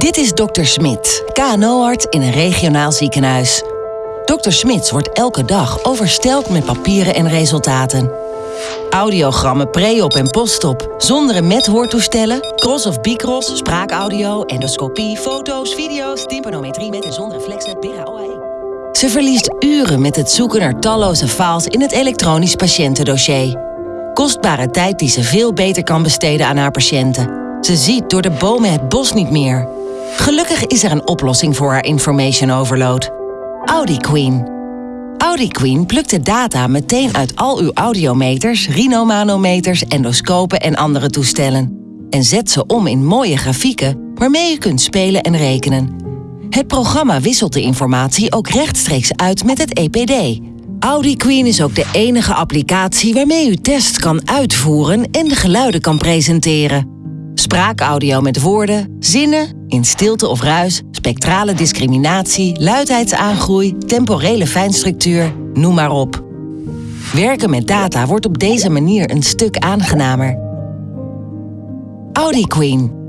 Dit is Dr. Smit, KNO-arts in een regionaal ziekenhuis. Dr. Smits wordt elke dag overstelpt met papieren en resultaten. Audiogrammen pre-op en post-op, zonder en met hoortoestellen, cross of bicross, spraakaudio, endoscopie, foto's, video's, tympanometrie met en zonder flexnet, Bera OAE. Ze verliest uren met het zoeken naar talloze files in het elektronisch patiëntendossier. Kostbare tijd die ze veel beter kan besteden aan haar patiënten. Ze ziet door de bomen het bos niet meer. Gelukkig is er een oplossing voor haar information overload. Audi Queen. Audi Queen plukt de data meteen uit al uw audiometers, rhinomanometers, endoscopen en andere toestellen. En zet ze om in mooie grafieken waarmee u kunt spelen en rekenen. Het programma wisselt de informatie ook rechtstreeks uit met het EPD. Audi Queen is ook de enige applicatie waarmee u test kan uitvoeren en de geluiden kan presenteren. Spraakaudio met woorden, zinnen, in stilte of ruis, spectrale discriminatie, luidheidsaangroei, temporele fijnstructuur, noem maar op. Werken met data wordt op deze manier een stuk aangenamer. Audi Queen